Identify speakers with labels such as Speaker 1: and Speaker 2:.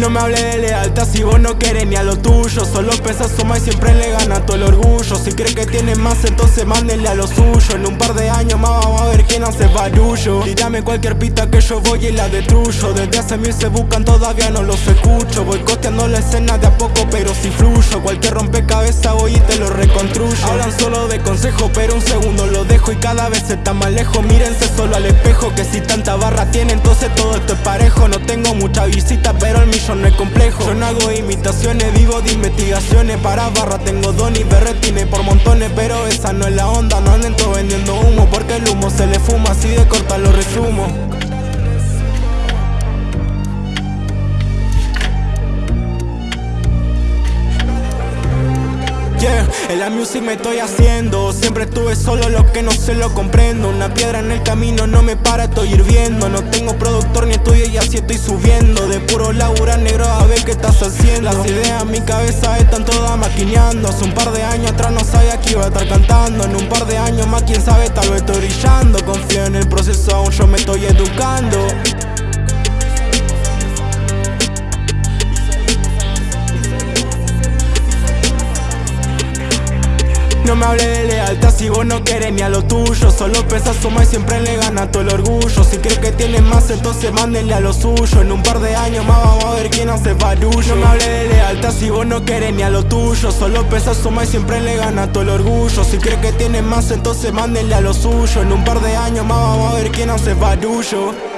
Speaker 1: No me hable de lealtad si vos no querés ni a lo tuyo. Solo pensás suma y siempre le gana todo el orgullo. Si cree que tiene más entonces mándenle a lo suyo. En un par de años más vamos a ver quién hace barullo. Tírame cualquier pista que yo voy y la destruyo. Desde hace mil se buscan todavía no los escucho. Voy costeando la escena de a poco pero si fluyo. Cualquier rompecabezas voy y te lo reconstruyo. Hablan solo de consejo pero un segundo lo dejo. Y cada vez está más lejos. Mírense solo al espejo Que si tanta barra tiene entonces todo esto es parejo. No tengo mucha visita pero el millón no es complejo. Yo no hago imitaciones, vivo de investigaciones. Para barra tengo don y berretines por montones Pero esa no es la onda, no anden vendiendo humo Porque el humo se le fuma, así de corta lo resumo. Yeah, en la music me estoy haciendo. Siempre estuve solo, lo que no se lo comprendo. Una piedra en el camino no me para, estoy hirviendo Las ideas. En mi cabeza están todas maquineando. Hace un par de años atrás no sabía que iba a estar cantando. En un par de años más quién sabe tal vez estoy brillando. Confío en el proceso aún yo me estoy educando No me hable de lealtad si vos no querés ni a lo tuyo. Solo pensás suma y siempre le gana todo el orgullo. Si crees que tienes más entonces mándenle a lo suyo. En un par de años más vamos a ver quién hace barullo. No me hable de lealtad si vos no querés ni a lo tuyo. Solo pensás suma y siempre le gana todo el orgullo. Si crees que tienes más entonces mándenle a lo suyo. En un par de años más vamos a ver quién hace barullo